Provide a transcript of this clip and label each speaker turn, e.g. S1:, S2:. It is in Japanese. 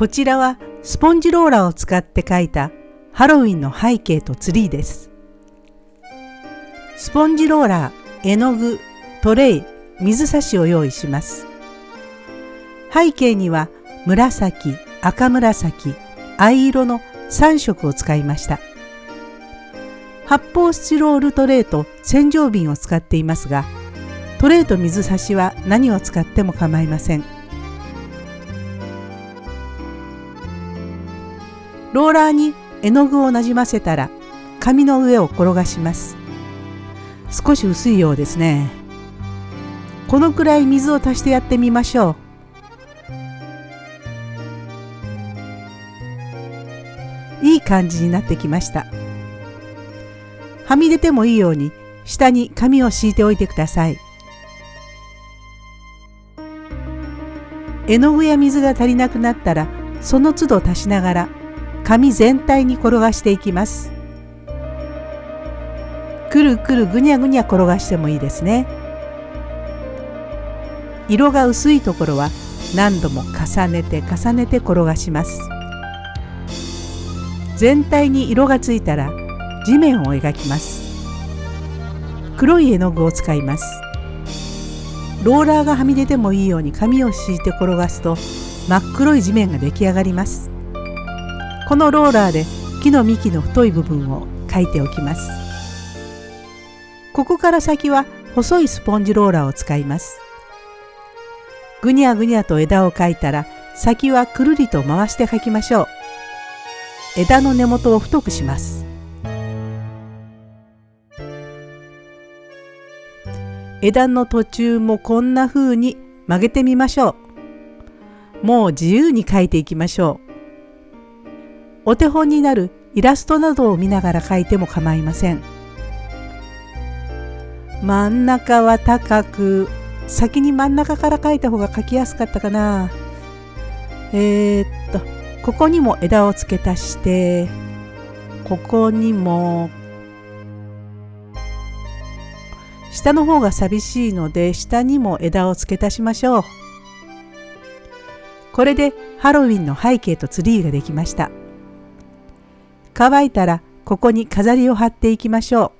S1: こちらはスポンジローラーを使って描いたハロウィンの背景とツリーです。スポンジローラー、絵の具、トレイ、水差しを用意します。背景には紫、赤紫、藍色の3色を使いました。発泡スチロールトレーと洗浄瓶を使っていますが、トレーと水差しは何を使っても構いません。ローラーに絵の具をなじませたら紙の上を転がします。少し薄いようですね。このくらい水を足してやってみましょう。いい感じになってきました。はみ出てもいいように下に紙を敷いておいてください。絵の具や水が足りなくなったらその都度足しながら紙全体に転がしていきます。くるくるぐにゃぐにゃ転がしてもいいですね。色が薄いところは何度も重ねて重ねて転がします。全体に色がついたら地面を描きます。黒い絵の具を使います。ローラーがはみ出てもいいように紙を敷いて転がすと真っ黒い地面が出来上がりますこのローラーで木の幹の太い部分を描いておきますここから先は細いスポンジローラーを使いますぐにゃぐにゃと枝を描いたら先はくるりと回して描きましょう枝の根元を太くします枝の途中もこんな風に曲げてみましょう。もう自由に描いていきましょう。お手本になるイラストなどを見ながら描いても構いません。真ん中は高く、先に真ん中から描いた方が描きやすかったかな。えー、っと、ここにも枝を付け足して、ここにも下の方が寂しいので下にも枝を付け足しましょう。これでハロウィンの背景とツリーができました。乾いたらここに飾りを貼っていきましょう。